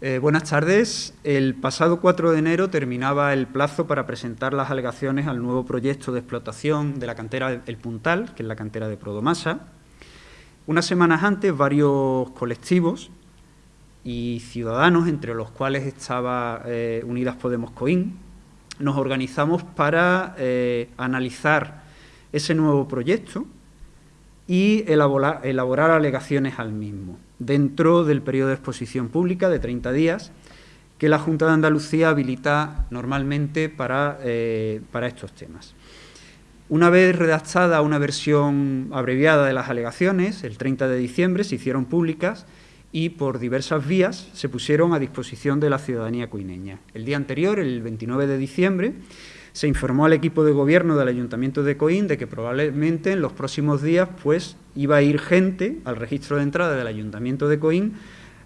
Eh, buenas tardes. El pasado 4 de enero terminaba el plazo para presentar las alegaciones al nuevo proyecto de explotación de la cantera El Puntal, que es la cantera de Prodomasa. Unas semanas antes, varios colectivos y ciudadanos, entre los cuales estaba eh, Unidas Podemos Coín, nos organizamos para eh, analizar ese nuevo proyecto y elaborar alegaciones al mismo dentro del periodo de exposición pública de 30 días que la Junta de Andalucía habilita normalmente para, eh, para estos temas. Una vez redactada una versión abreviada de las alegaciones, el 30 de diciembre se hicieron públicas y por diversas vías se pusieron a disposición de la ciudadanía cuineña. El día anterior, el 29 de diciembre, se informó al equipo de gobierno del Ayuntamiento de Coín de que probablemente en los próximos días pues, iba a ir gente al registro de entrada del Ayuntamiento de Coín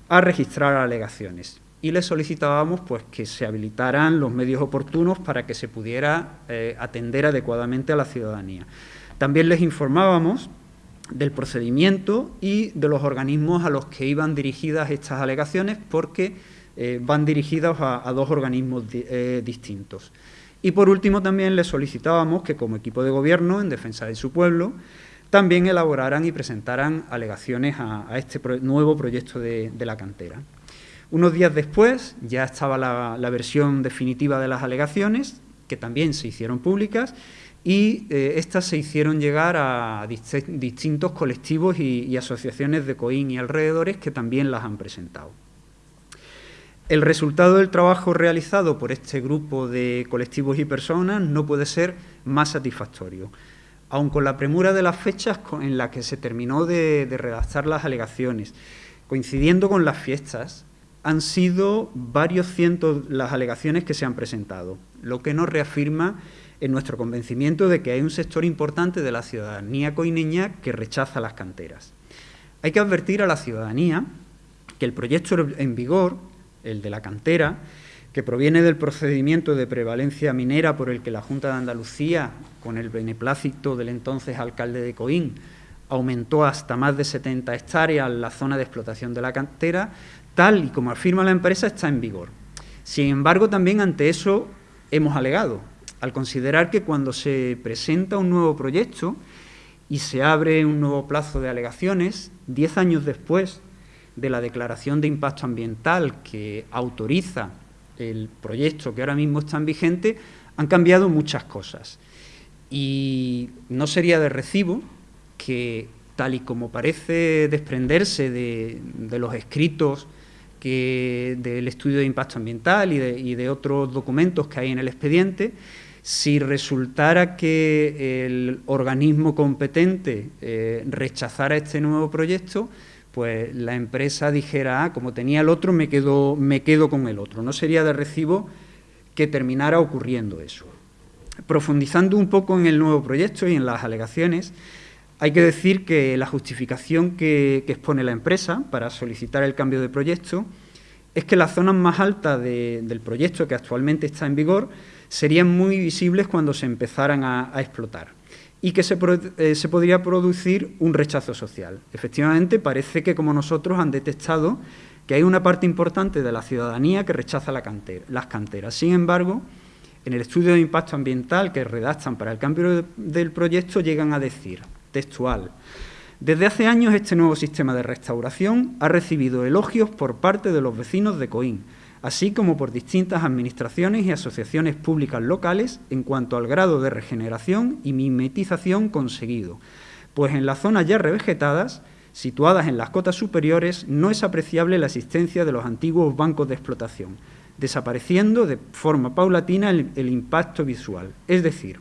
a registrar alegaciones. Y le solicitábamos pues, que se habilitaran los medios oportunos para que se pudiera eh, atender adecuadamente a la ciudadanía. También les informábamos del procedimiento y de los organismos a los que iban dirigidas estas alegaciones porque eh, van dirigidas a, dos organismos eh, distintos. Y por último también le solicitábamos que como equipo de gobierno en defensa de su pueblo también elaboraran y presentaran alegaciones a, este nuevo proyecto de, la cantera. Unos días después ya estaba la, versión definitiva de las alegaciones, que también se hicieron públicas, y eh, estas se hicieron llegar a distintos colectivos y asociaciones de COIN y alrededores que también las han presentado. El resultado del trabajo realizado por este grupo de colectivos y personas no puede ser más satisfactorio. Aun con la premura de las fechas en las que se terminó de, redactar las alegaciones, coincidiendo con las fiestas, han sido varios cientos las alegaciones que se han presentado, lo que nos reafirma en nuestro convencimiento de que hay un sector importante de la ciudadanía coineña que rechaza las canteras. Hay que advertir a la ciudadanía que el proyecto en vigor el de la cantera, que proviene del procedimiento de prevalencia minera por el que la Junta de Andalucía, con el beneplácito del entonces alcalde de Coín, aumentó hasta más de 70 hectáreas la zona de explotación de la cantera, tal y como afirma la empresa, está en vigor. Sin embargo, también ante eso hemos alegado, al considerar que cuando se presenta un nuevo proyecto y se abre un nuevo plazo de alegaciones, diez años después de la declaración de impacto ambiental que autoriza el proyecto que ahora mismo está en vigente, han cambiado muchas cosas. Y no sería de recibo que, tal y como parece desprenderse de, los escritos que, del estudio de impacto ambiental y de, otros documentos que hay en el expediente, si resultara que el organismo competente eh, rechazara este nuevo proyecto, pues la empresa dijera, ah, como tenía el otro, me quedo, me quedo con el otro. No sería de recibo que terminara ocurriendo eso. Profundizando un poco en el nuevo proyecto y en las alegaciones, hay que decir que la justificación que, expone la empresa para solicitar el cambio de proyecto es que las zonas más altas del proyecto que actualmente está en vigor serían muy visibles cuando se empezaran a explotar y que eh, se, podría producir un rechazo social. Efectivamente, parece que como nosotros han detectado que hay una parte importante de la ciudadanía que rechaza las canteras. Sin embargo, en el estudio de impacto ambiental que redactan para el cambio del proyecto llegan a decir, textual, desde hace años este nuevo sistema de restauración ha recibido elogios por parte de los vecinos de Coín, así como por distintas administraciones y asociaciones públicas locales en cuanto al grado de regeneración y mimetización conseguido, pues en las zonas ya revegetadas, situadas en las cotas superiores, no es apreciable la existencia de los antiguos bancos de explotación, desapareciendo de forma paulatina el, impacto visual, es decir,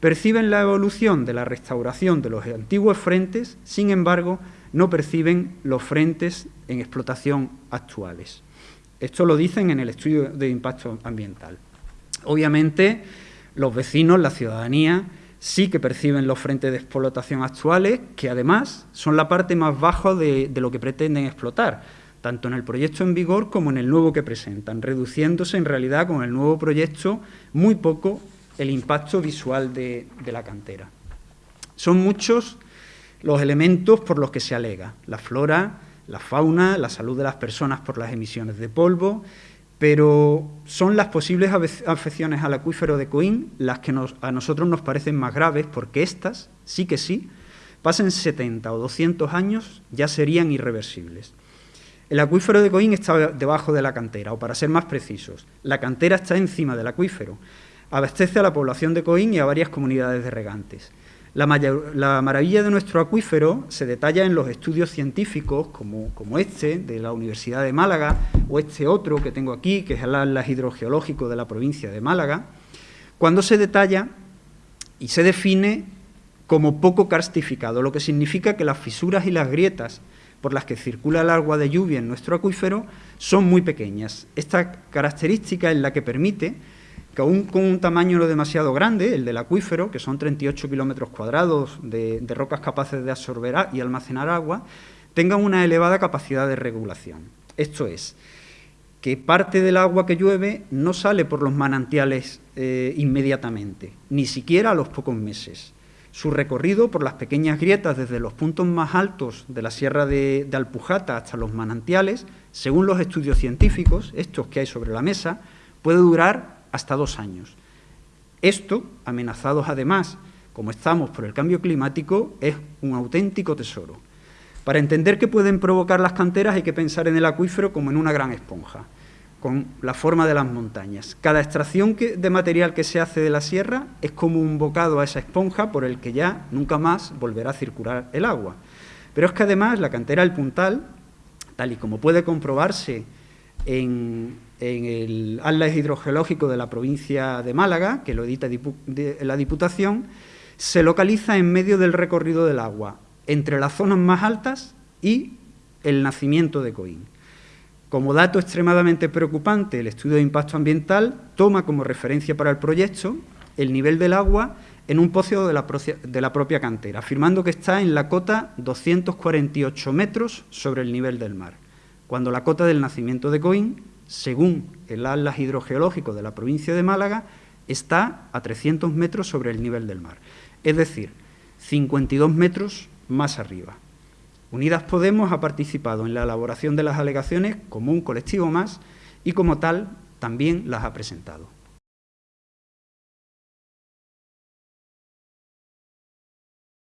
perciben la evolución de la restauración de los antiguos frentes, sin embargo, no perciben los frentes en explotación actuales. Esto lo dicen en el estudio de impacto ambiental. Obviamente, los vecinos, la ciudadanía, sí que perciben los frentes de explotación actuales, que además son la parte más baja de, lo que pretenden explotar, tanto en el proyecto en vigor como en el nuevo que presentan, reduciéndose en realidad con el nuevo proyecto muy poco el impacto visual de, la cantera. Son muchos los elementos por los que se alega, la flora, la fauna, la salud de las personas por las emisiones de polvo, pero son las posibles afecciones al acuífero de Coín las que a nosotros nos parecen más graves, porque estas, sí que sí, pasen 70 o 200 años, ya serían irreversibles. El acuífero de Coín está debajo de la cantera, o para ser más precisos, la cantera está encima del acuífero. Abastece a la población de Coín y a varias comunidades de regantes. La, maravilla de nuestro acuífero se detalla en los estudios científicos como, este de la Universidad de Málaga o este otro que tengo aquí, que es el Atlas Hidrogeológico de la provincia de Málaga, cuando se detalla y se define como poco karstificado, lo que significa que las fisuras y las grietas por las que circula el agua de lluvia en nuestro acuífero son muy pequeñas. Esta característica es la que permite que aún con un tamaño no demasiado grande, el del acuífero, que son 38 kilómetros cuadrados de, rocas capaces de absorber y almacenar agua, tengan una elevada capacidad de regulación. Esto es, que parte del agua que llueve no sale por los manantiales eh, inmediatamente, ni siquiera a los pocos meses. Su recorrido por las pequeñas grietas desde los puntos más altos de la sierra de Alpujata hasta los manantiales, según los estudios científicos, estos que hay sobre la mesa, puede durar hasta dos años. Esto, amenazados además, como estamos por el cambio climático, es un auténtico tesoro. Para entender qué pueden provocar las canteras hay que pensar en el acuífero como en una gran esponja, con la forma de las montañas. Cada extracción de material que se hace de la sierra es como un bocado a esa esponja por el que ya nunca más volverá a circular el agua. Pero es que además la cantera del Puntal, tal y como puede comprobarse en, el Atlas Hidrogeológico de la provincia de Málaga, que lo edita la Diputación, se localiza en medio del recorrido del agua, entre las zonas más altas y el nacimiento de Coín. Como dato extremadamente preocupante, el estudio de impacto ambiental toma como referencia para el proyecto el nivel del agua en un pozo de la, propia cantera, afirmando que está en la cota 248 metros sobre el nivel del mar cuando la cota del nacimiento de Coín, según el Atlas Hidrogeológico de la provincia de Málaga, está a 300 metros sobre el nivel del mar, es decir, 52 metros más arriba. Unidas Podemos ha participado en la elaboración de las alegaciones como un colectivo más y como tal también las ha presentado.